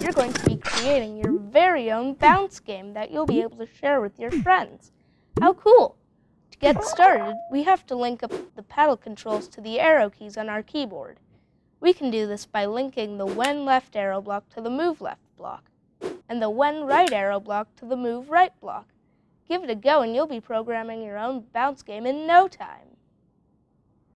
you're going to be creating your very own bounce game that you'll be able to share with your friends. How cool! To get started, we have to link up the paddle controls to the arrow keys on our keyboard. We can do this by linking the when left arrow block to the move left block, and the when right arrow block to the move right block. Give it a go and you'll be programming your own bounce game in no time.